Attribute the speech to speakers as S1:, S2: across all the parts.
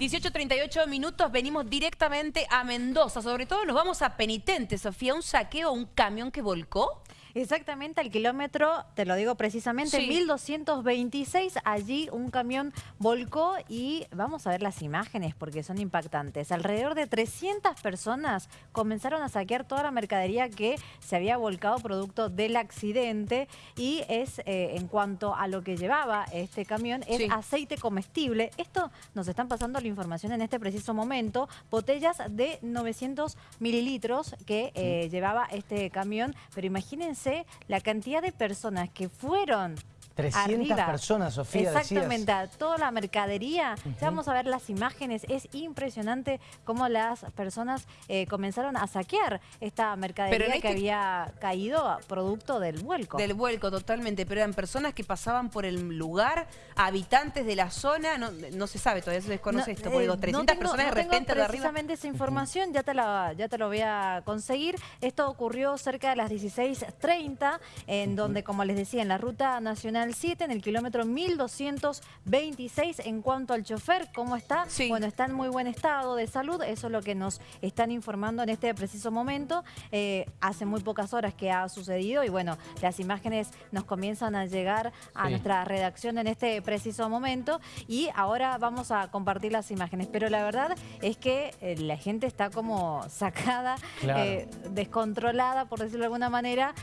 S1: 18.38 minutos, venimos directamente a Mendoza. Sobre todo nos vamos a Penitente, Sofía. ¿Un saqueo, un camión que volcó?
S2: Exactamente, al kilómetro, te lo digo precisamente,
S1: Sí.
S2: 1226, allí un camión volcó y vamos a ver las imágenes porque son impactantes. Alrededor de 300 personas comenzaron a saquear toda la mercadería que se había volcado producto del accidente y es, eh, en cuanto a lo que llevaba este camión, es
S1: Sí.
S2: aceite comestible. Esto nos están pasando la información en este preciso momento, botellas de 900 mililitros que eh, llevaba este camión, pero imagínense la cantidad de personas que fueron
S3: 300
S2: arriba.
S3: personas, Sofía,
S2: Exactamente, toda la mercadería. Ya vamos a ver las imágenes. Es impresionante cómo las personas eh, comenzaron a saquear esta mercadería que
S1: este-
S2: había caído producto del vuelco.
S1: Del vuelco, totalmente. Pero eran personas que pasaban por el lugar, habitantes de la zona. No, no se sabe, todavía se desconoce
S2: No,
S1: esto. Porque
S2: eh,
S1: digo,
S2: no
S1: 300
S2: tengo-
S1: personas de
S2: no tengo
S1: repente de arriba.
S2: precisamente esa información, ya te, la, ya te lo voy a conseguir. Esto ocurrió cerca de las 16.30, en donde, como les decía, en la Ruta Nacional 7, en el kilómetro 1226. En cuanto al chofer, ¿cómo está?
S1: Sí.
S2: Bueno, está en muy buen estado de salud, eso es lo que nos están informando en este preciso momento. Eh, hace muy pocas horas que ha sucedido y bueno, las imágenes nos comienzan a llegar a
S3: Sí.
S2: nuestra redacción en este preciso momento y ahora vamos a compartir las imágenes. Pero la verdad es que eh, la gente está como sacada,
S3: Claro.
S2: eh, descontrolada, por decirlo de alguna manera,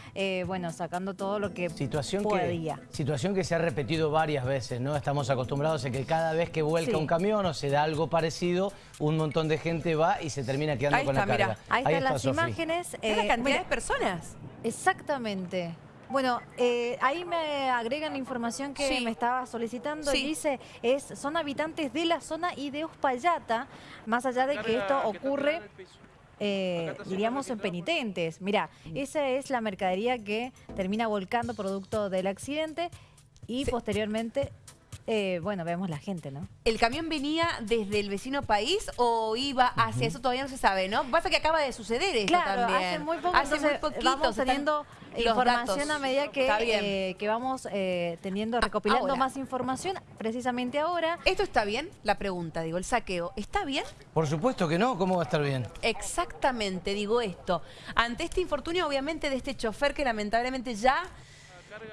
S2: bueno, sacando todo lo que
S3: Situación
S2: podía.
S3: que, situación que se ha repetido varias veces, ¿no? Estamos acostumbrados a que cada vez que vuelca
S2: Sí.
S3: un camión o se da algo parecido, un montón de gente va y se termina quedando
S1: Ahí
S3: con
S1: está,
S3: la carga.
S1: mirá.
S2: Ahí están las imágenes.
S1: Es la
S2: eh,
S1: cantidad
S2: mira,
S1: de personas.
S2: Exactamente. Bueno, eh, ahí me agregan la información que
S1: Sí.
S2: me estaba solicitando
S1: Sí.
S2: y dice, es, son habitantes de la zona y de Uspallata, más allá de que esto ocurre, eh, diríamos, en penitentes. Mira, esa es la mercadería que termina volcando producto del accidente y
S1: Sí.
S2: posteriormente, eh, bueno, vemos la gente, ¿no?
S1: ¿El camión venía desde el vecino país o iba hacia eso? Todavía no se sabe, ¿no? Pasa que acaba de suceder esto
S2: Claro,
S1: también.
S2: hace muy poco,
S1: Hace
S2: entonces
S1: muy poquito,
S2: vamos teniendo información
S1: datos.
S2: a medida que, eh, que vamos eh, teniendo,
S1: A-
S2: recopilando
S1: ahora.
S2: más información, precisamente ahora.
S1: ¿Esto está bien? La pregunta, digo, el saqueo, ¿está bien?
S3: Por supuesto que no, ¿cómo va a estar bien?
S1: Exactamente, digo esto. Ante este infortunio, obviamente, de este chofer que lamentablemente ya...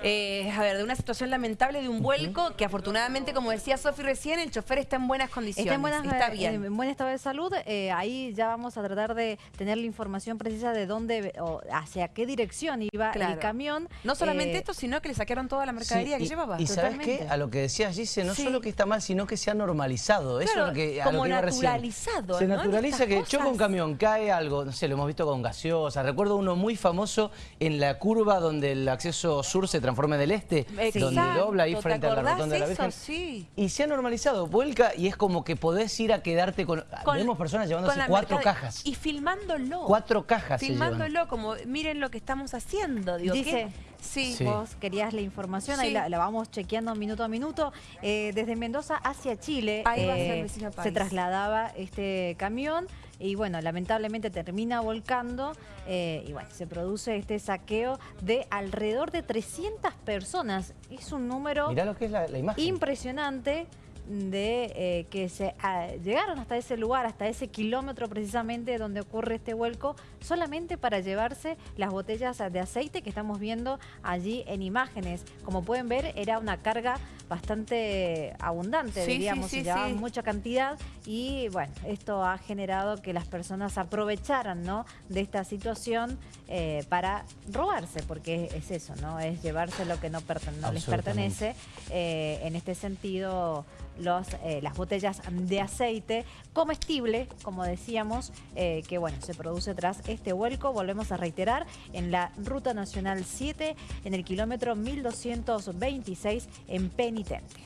S1: eh, a ver, de una situación lamentable de un vuelco que afortunadamente, como decía Sofi recién, el chofer está en buenas condiciones.
S2: Está en, buenas-
S1: está
S2: eh,
S1: bien.
S2: en buen estado de salud. eh, ahí ya vamos a tratar de tener la información precisa de dónde o hacia qué dirección iba
S1: Claro.
S2: el camión.
S1: No solamente
S2: Eh,
S1: esto, sino que le saquearon toda la mercadería
S3: Sí,
S1: que
S3: y,
S1: llevaba.
S3: Y ¿sabes qué? A lo que decías, Gise, no
S1: Sí.
S3: solo que está mal, sino que se ha normalizado. Eso es lo que, a
S1: como
S3: lo que iba recién.
S1: naturalizado,
S3: Se
S1: ¿no?
S3: naturaliza que
S1: cosas.
S3: choca un camión, cae algo, no sé, lo hemos visto con gaseosa. Recuerdo uno muy famoso en la curva donde el acceso sur se transforma en el este, donde dobla ahí
S1: ¿te
S3: frente a la
S1: acordás
S3: rotonda de la
S1: eso?
S3: Virgen.
S1: Sí.
S3: Y se ha normalizado, vuelca y es como que podés ir a quedarte con...
S1: Con-
S3: Vemos personas llevándose cuatro cajas.
S1: Y filmándolo.
S3: Cuatro cajas.
S1: Filmándolo, como miren lo que estamos haciendo. Digo,
S2: Dice,
S1: ¿qué? Sí.
S3: Sí.
S2: Vos querías la información, ahí la, la vamos chequeando minuto a minuto. Eh, desde Mendoza hacia Chile
S1: Ahí va a ser
S2: eh, se trasladaba este camión y bueno, lamentablemente termina volcando eh, y bueno, se produce este saqueo de alrededor de 300 personas. Es un número
S3: Mirá lo que es la, la imagen.
S2: impresionante de eh, que se ah, llegaron hasta ese lugar, hasta ese kilómetro precisamente donde ocurre este vuelco, solamente para llevarse las botellas de aceite que estamos viendo allí en imágenes. Como pueden ver, era una carga bastante abundante,
S1: Sí,
S2: diríamos,
S1: sí,
S2: se
S1: sí,
S2: llevaban
S1: sí.
S2: mucha cantidad y bueno, esto ha generado que las personas aprovecharan ¿no? de esta situación eh, para robarse, porque es eso, ¿no? Es llevarse lo que no, perten- no les pertenece. Eh, en este sentido, eh, las botellas de aceite comestible, como decíamos, eh, que bueno, se produce tras este vuelco, volvemos a reiterar, en la Ruta Nacional 7, en el kilómetro 1226 en Penitente.